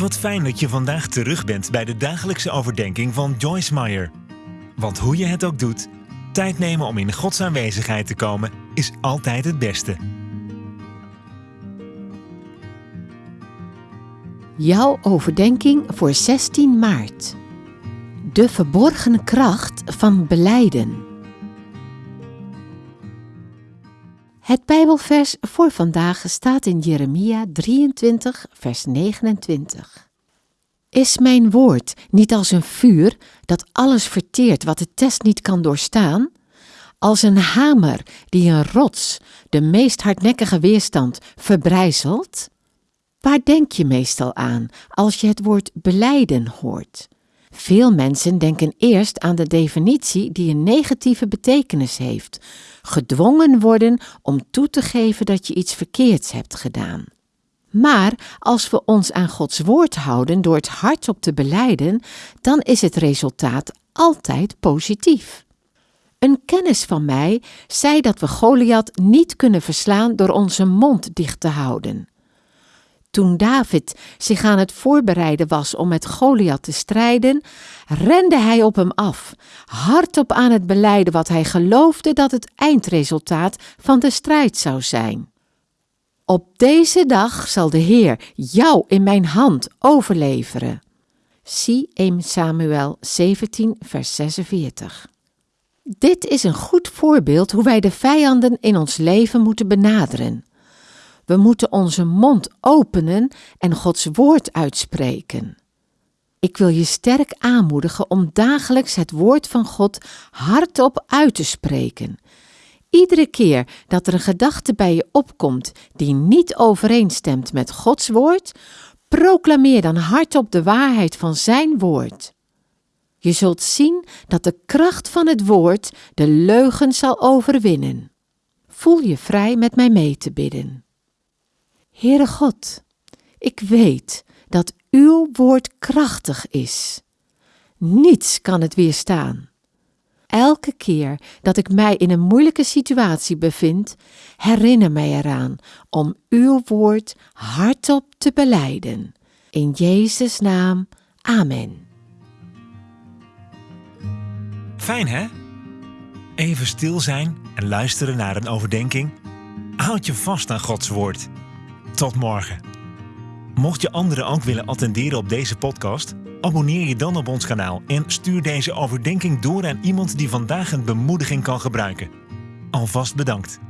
Wat fijn dat je vandaag terug bent bij de dagelijkse overdenking van Joyce Meyer. Want hoe je het ook doet, tijd nemen om in Gods aanwezigheid te komen is altijd het beste. Jouw overdenking voor 16 maart. De verborgene kracht van beleiden. Het Bijbelvers voor vandaag staat in Jeremia 23, vers 29. Is mijn woord niet als een vuur dat alles verteert wat de test niet kan doorstaan? Als een hamer die een rots, de meest hardnekkige weerstand, verbrijzelt? Waar denk je meestal aan als je het woord beleiden hoort? Veel mensen denken eerst aan de definitie die een negatieve betekenis heeft: gedwongen worden om toe te geven dat je iets verkeerds hebt gedaan. Maar als we ons aan Gods woord houden door het hardop te beleiden, dan is het resultaat altijd positief. Een kennis van mij zei dat we Goliath niet kunnen verslaan door onze mond dicht te houden. Toen David zich aan het voorbereiden was om met Goliath te strijden, rende hij op hem af, hardop aan het beleiden wat hij geloofde dat het eindresultaat van de strijd zou zijn. Op deze dag zal de Heer jou in mijn hand overleveren. Zie 1 Samuel 17, vers 46. Dit is een goed voorbeeld hoe wij de vijanden in ons leven moeten benaderen. We moeten onze mond openen en Gods woord uitspreken. Ik wil je sterk aanmoedigen om dagelijks het woord van God hardop uit te spreken. Iedere keer dat er een gedachte bij je opkomt die niet overeenstemt met Gods woord, proclameer dan hardop de waarheid van Zijn woord. Je zult zien dat de kracht van het woord de leugen zal overwinnen. Voel je vrij met mij mee te bidden. Heere God, ik weet dat uw woord krachtig is. Niets kan het weerstaan. Elke keer dat ik mij in een moeilijke situatie bevind, herinner mij eraan om uw woord hardop te beleiden. In Jezus' naam, amen. Fijn hè? Even stil zijn en luisteren naar een overdenking. Houd je vast aan Gods woord. Tot morgen. Mocht je anderen ook willen attenderen op deze podcast, abonneer je dan op ons kanaal en stuur deze overdenking door aan iemand die vandaag een bemoediging kan gebruiken. Alvast bedankt.